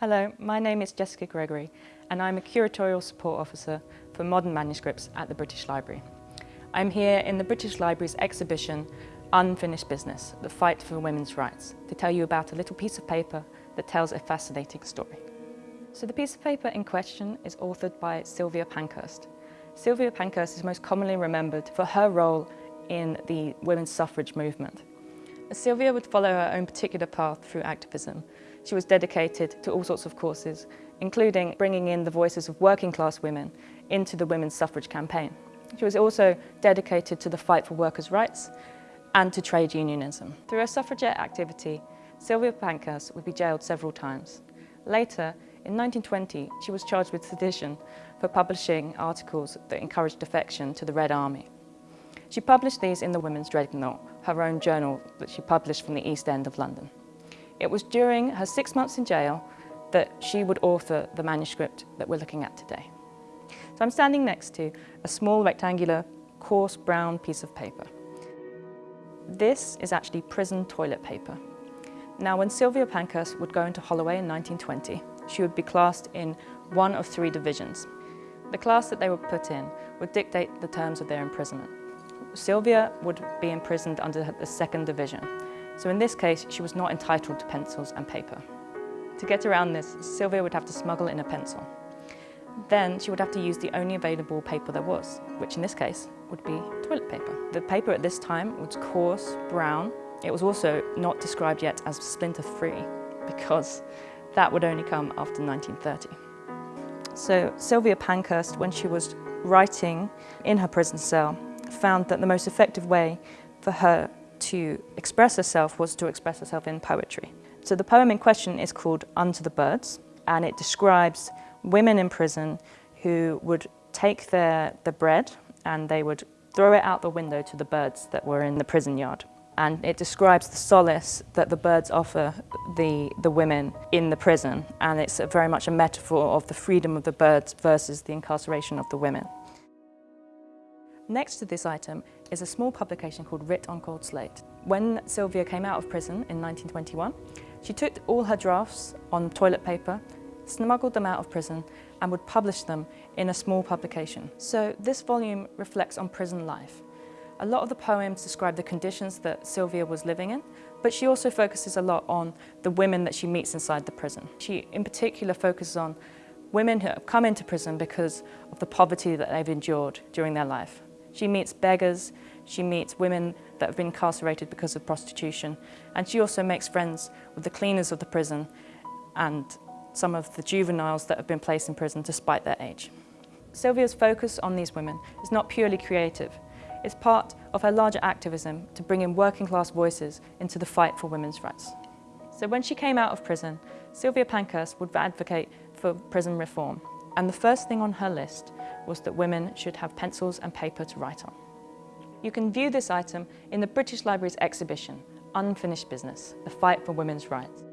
Hello, my name is Jessica Gregory and I'm a Curatorial Support Officer for Modern Manuscripts at the British Library. I'm here in the British Library's exhibition Unfinished Business, the fight for women's rights, to tell you about a little piece of paper that tells a fascinating story. So the piece of paper in question is authored by Sylvia Pankhurst. Sylvia Pankhurst is most commonly remembered for her role in the women's suffrage movement. Sylvia would follow her own particular path through activism. She was dedicated to all sorts of causes, including bringing in the voices of working class women into the women's suffrage campaign. She was also dedicated to the fight for workers' rights and to trade unionism. Through her suffragette activity, Sylvia Pankhurst would be jailed several times. Later, in 1920, she was charged with sedition for publishing articles that encouraged defection to the Red Army. She published these in the Women's Dreadnought, her own journal that she published from the East End of London. It was during her six months in jail that she would author the manuscript that we're looking at today. So I'm standing next to a small rectangular coarse brown piece of paper. This is actually prison toilet paper. Now when Sylvia Pankhurst would go into Holloway in 1920, she would be classed in one of three divisions. The class that they were put in would dictate the terms of their imprisonment. Sylvia would be imprisoned under the second division. So in this case, she was not entitled to pencils and paper. To get around this, Sylvia would have to smuggle in a pencil. Then she would have to use the only available paper there was, which in this case would be toilet paper. The paper at this time was coarse, brown. It was also not described yet as splinter-free because that would only come after 1930. So Sylvia Pankhurst, when she was writing in her prison cell, found that the most effective way for her to express herself was to express herself in poetry. So the poem in question is called Unto the Birds and it describes women in prison who would take their, the bread and they would throw it out the window to the birds that were in the prison yard. And it describes the solace that the birds offer the, the women in the prison. And it's very much a metaphor of the freedom of the birds versus the incarceration of the women. Next to this item is a small publication called Writ on Cold Slate. When Sylvia came out of prison in 1921, she took all her drafts on toilet paper, smuggled them out of prison and would publish them in a small publication. So this volume reflects on prison life. A lot of the poems describe the conditions that Sylvia was living in, but she also focuses a lot on the women that she meets inside the prison. She in particular focuses on women who have come into prison because of the poverty that they've endured during their life. She meets beggars, she meets women that have been incarcerated because of prostitution, and she also makes friends with the cleaners of the prison and some of the juveniles that have been placed in prison despite their age. Sylvia's focus on these women is not purely creative. It's part of her larger activism to bring in working class voices into the fight for women's rights. So when she came out of prison, Sylvia Pankhurst would advocate for prison reform. And the first thing on her list was that women should have pencils and paper to write on. You can view this item in the British Library's exhibition, Unfinished Business, the fight for women's rights.